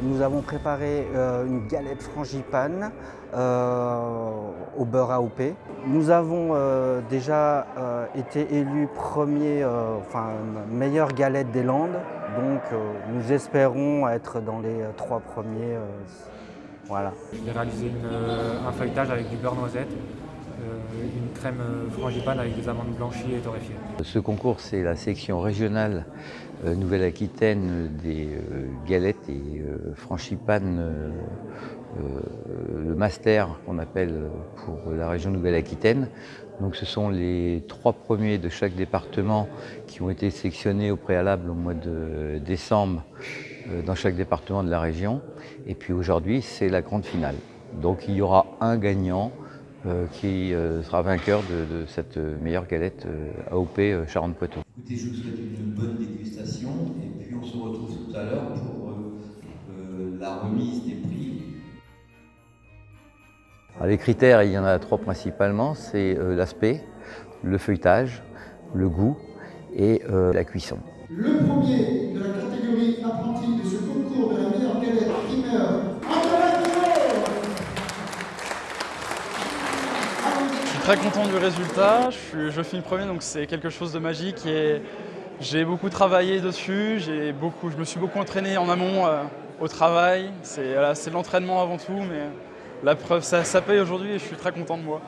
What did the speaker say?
Nous avons préparé euh, une galette frangipane euh, au beurre AOP. Nous avons euh, déjà été élus premier, enfin meilleure galette des Landes. Donc nous espérons être dans les trois premiers. voilà. J'ai réalisé un feuilletage avec du beurre noisette une crème frangipane avec des amandes blanchies et torréfiées. Ce concours, c'est la section régionale Nouvelle-Aquitaine des galettes et frangipane le master qu'on appelle pour la région Nouvelle-Aquitaine. Donc ce sont les trois premiers de chaque département qui ont été sélectionnés au préalable au mois de décembre dans chaque département de la région. Et puis aujourd'hui, c'est la grande finale. Donc il y aura un gagnant qui sera vainqueur de, cette meilleure galette AOP Charente-Poitou. Écoutez, je vous souhaite une bonne dégustation et puis on se retrouve tout à l'heure pour la remise des prix. les critères, il y en a trois principalement, c'est l'aspect, le feuilletage, le goût et la cuisson. Le premier de la catégorie apprenti de ce concours de la meilleure galette primeur, Je suis très content du résultat, je, je finis premier donc c'est quelque chose de magique et j'ai beaucoup travaillé dessus, beaucoup, je me suis beaucoup entraîné en amont au travail. C'est l'entraînement avant tout, mais la preuve, ça paye aujourd'hui et je suis très content de moi.